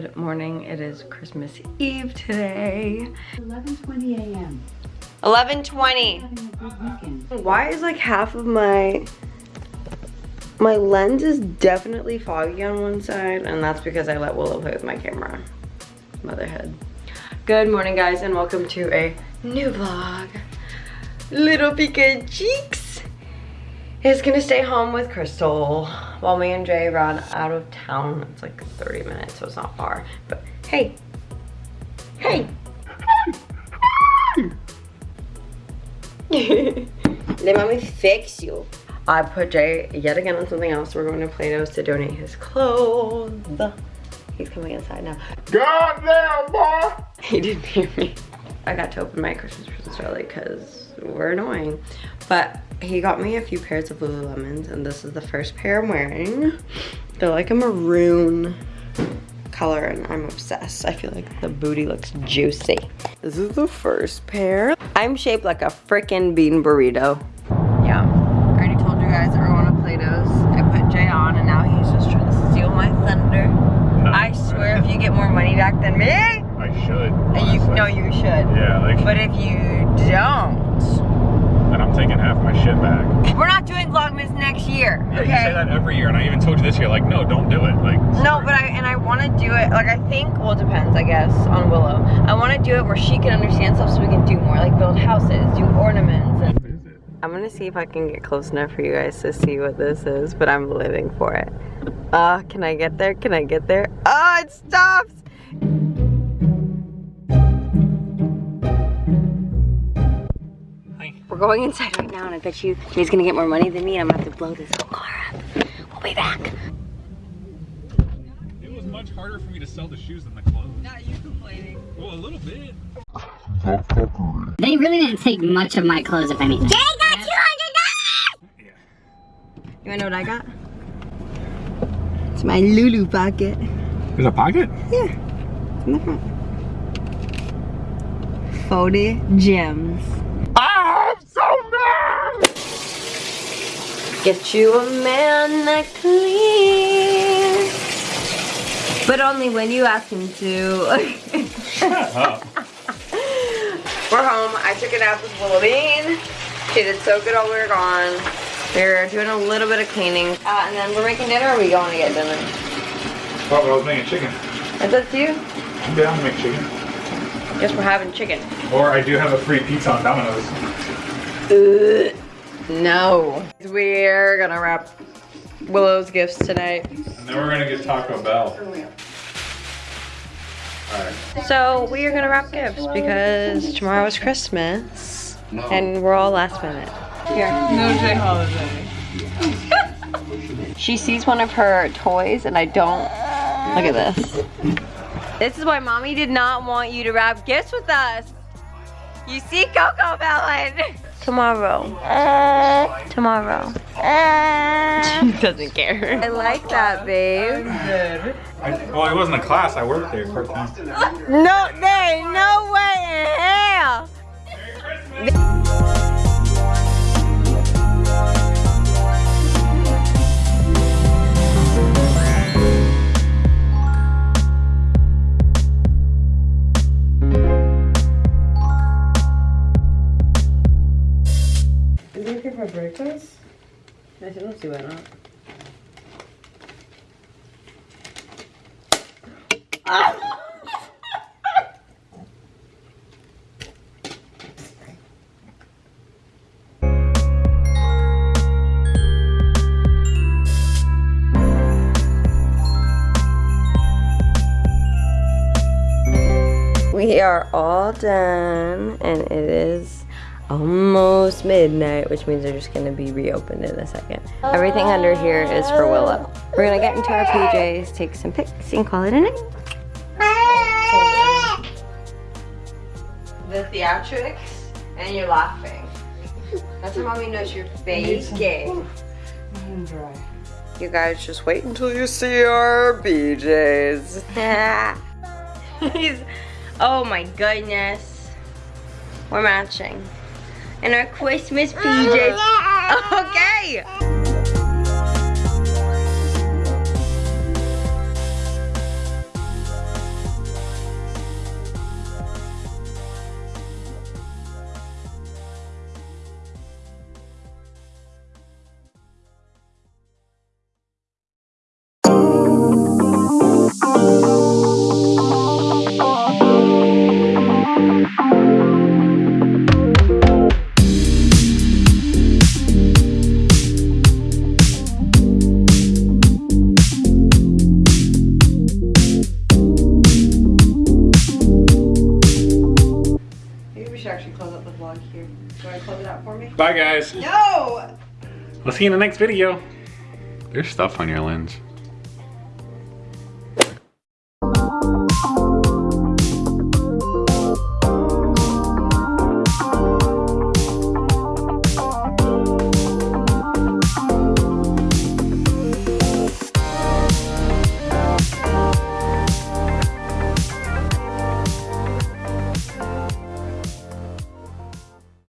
Good morning. It is Christmas Eve today. 11:20 a.m. 11:20. Having a good weekend. Why is like half of my my lens is definitely foggy on one side and that's because I let Willow play with my camera. Motherhood. Good morning guys and welcome to a new vlog. Little Pika Cheeks is gonna stay home with Crystal while me and Jay run out of town. It's like 30 minutes so it's not far. But hey, hey. Let mommy fix you. I put Jay yet again on something else. We're going to Plato's to donate his clothes. He's coming inside now. Goddamn, boy! He didn't hear me. I got to open my Christmas presents early because we're annoying. But he got me a few pairs of Lululemons and this is the first pair I'm wearing. They're like a maroon color and I'm obsessed. I feel like the booty looks juicy. This is the first pair. I'm shaped like a freaking bean burrito. Yeah, I already told you guys that we're going to Plato's. I put Jay on and now he's just trying to steal my thunder. I swear if you get more money back than me, I should. and you honestly. no you should. Yeah, like, But if you don't, then I'm taking half my shit back. we're not doing Vlogmas next year, Yeah, you say that every year, and I even told you this year, like, no, don't do it. Like, No, but I and I want to do it. Like I think, well, it depends, I guess, on Willow. I want to do it where she can understand stuff, so we can do more, like build houses, do ornaments, and what is it? I'm gonna see if I can get close enough for you guys to see what this is, but I'm living for it. Uh, can I get there? Can I get there? Oh, it stops! We're going inside right now, and I bet you he's gonna get more money than me, and I'm gonna have to blow this whole car up. We'll be back. It was much harder for me to sell the shoes than the clothes. Not you complaining. Well, a little bit. They really didn't take much of my clothes, if anything. Jake got two hundred Yeah. You wanna know what I got? It's my Lulu pocket. There's a pocket? Yeah, in the front. Folded gems. I'm so mad! Get you a man that cleans. But only when you ask him to. Shut up. We're home. I took a nap with Willow Bean. She did so good while we were gone. We're doing a little bit of cleaning. Uh, and then we're making dinner or are we going to get dinner? But I was making chicken. Is that you? Yeah, I'm to make chicken. Guess we're having chicken. Or I do have a free pizza on Domino's. No. We're gonna wrap Willow's gifts tonight. And then we're gonna get Taco Bell. Alright. So we are gonna wrap gifts because tomorrow is Christmas and we're all last minute. Here. No J Holiday. She sees one of her toys and I don't. Look at this. This is why mommy did not want you to wrap gifts with us. You see CoComelon. Tomorrow. Uh, tomorrow. Uh. She doesn't care. I like that, babe. I, well, it wasn't a class. I worked there part time. No, there ain't no way in hell. Is it okay for breakfast? I don't see why not. We are all done and it is almost midnight, which means they're just gonna be reopened in a second. Everything under here is for Willow. We're gonna get into our PJs, take some pics, and call it a night. The theatrics, and you're laughing. That's how mommy knows you're faking. You guys just wait until you see our BJs. He's, oh my goodness. We're matching. And our Christmas PJs. Okay. Bye, guys. No! We'll see you in the next video. There's stuff on your lens.